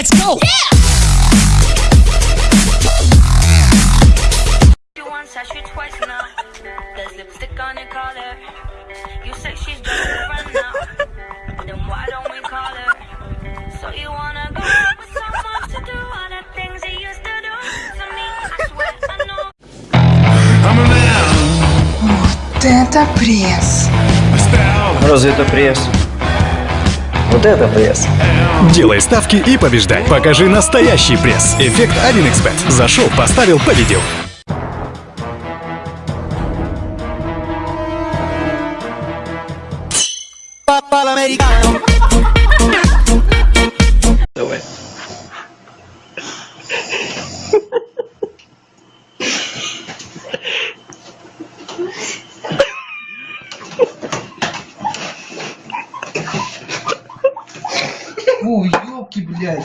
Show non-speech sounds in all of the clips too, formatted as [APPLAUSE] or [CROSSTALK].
let's go! You once, I shoot twice now. There's lipstick on your collar. You say she's just a friend now. Then why don't we call her? So you wanna go with someone to do all the things you used to do to me? I swear I know. Вот это пресс. Разве это пресс? Вот это пресс. Делай ставки и побеждай. Покажи настоящий пресс. Эффект 1xbet. Зашел, поставил, победил. Фу, ёлки, блядь.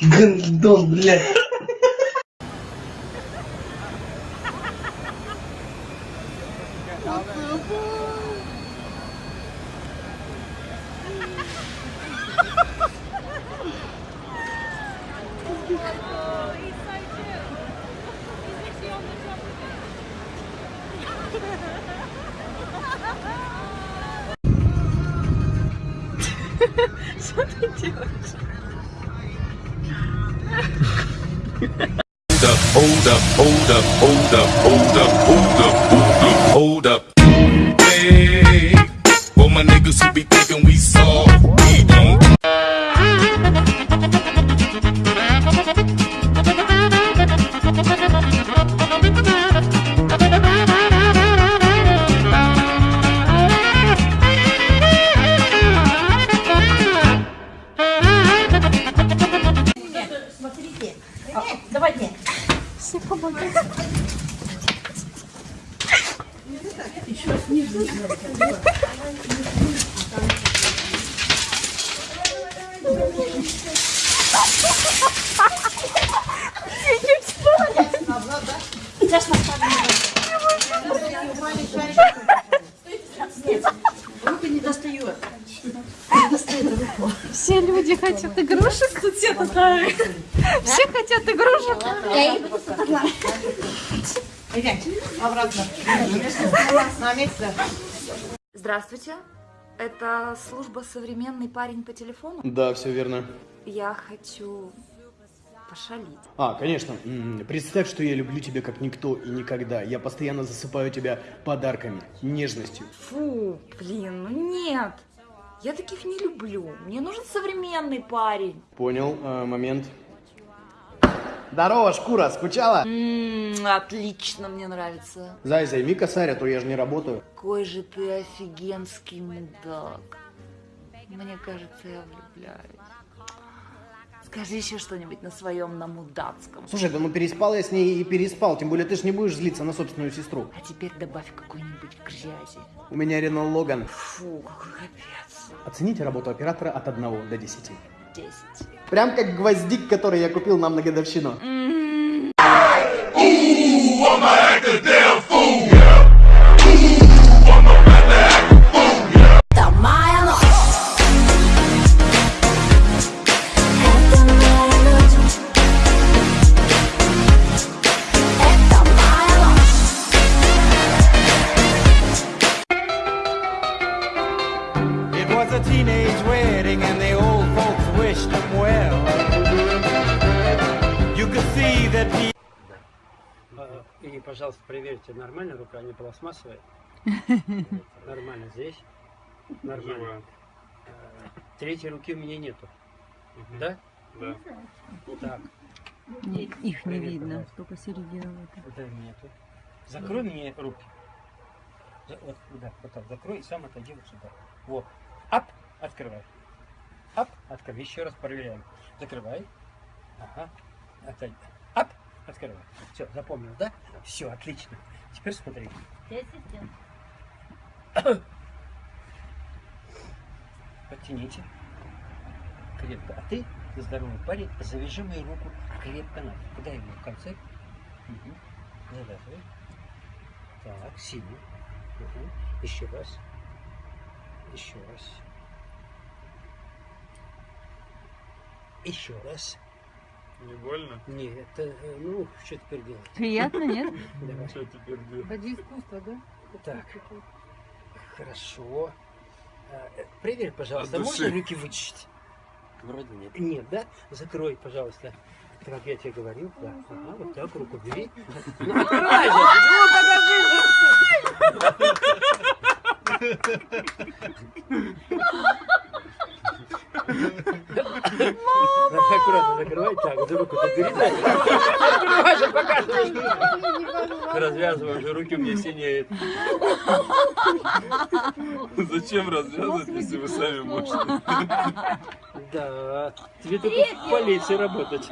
Гандон, блядь. Hold up, hold up, hold up, hold up, hold up, hold up, hold up. Hey, for my niggas who be thinking we soft, Еще снизу. Давай, давай, давай. Все люди хотят игрушек, тут все такая. Все хотят игрушек. Здравствуйте. Это служба «Современный парень по телефону». Да, все верно. Я хочу пошалить. А, конечно. М, Представь, что я люблю тебя как никто и никогда. Я постоянно засыпаю тебя подарками, нежностью. Фу, блин, ну нет. Я таких не люблю. Мне нужен современный парень. Понял, а, момент. Здорово, шкура, скучала? М, отлично, мне нравится. Зай, займи косарь, а то я же не работаю. Какой же ты офигенский мудак. Мне кажется, я влюбляюсь. Скажи еще что-нибудь на своем на мудацком. Слушай, да ну переспал я с ней и переспал, тем более ты ж не будешь злиться на собственную сестру. А теперь добавь какой-нибудь грязи. У меня Рено Логан. Фу, какой капец. Оцените работу оператора от 1 до 10. Десять. Прям как гвоздик, который я купил нам на годовщину. It И, пожалуйста, проверьте, нормально рука, не пластмассовая? [LAUGHS] Нормально здесь? Нормально. А, Третьей руки у меня нету. Да? Да. Так. Их не видно, только середина. Да, нету. Закрой мне руки. Вот, да, вот так, закрой и сам отойди вот сюда. Вот. Ап, открывай. Ап, открывай. Еще раз проверяем. Закрывай. Ага. Отойди. Открывай. Все, запомнил, да? Все, отлично. Теперь смотри. Подтяните. Крепко. А ты, здоровый парень, завяжи мою руку крепко на. Куда его в конце? Угу. Так, сильно. Угу. Еще раз. Еще раз. Еще раз. Не больно? Нет, э, ну, что теперь делать? Приятно, нет? [LAUGHS] Давай. Что теперь делать? Ради искусства, да? Так, хорошо. А, э, Проверь, пожалуйста, От можно руки вычистить? Вроде нет. Нет, да? Закрой, пожалуйста. Так, как я тебе говорил, да. Ага, вот так, руку бери. [LAUGHS] Ну, открывай же! Ну, покажи! Надо аккуратно закрывай. Так, вот руку ты бери. да. Открывай же, показывай. Развязывай, уже руки у меня синеют. Зачем развязывать, если вы сами можете? Да, тебе только в полиции работать.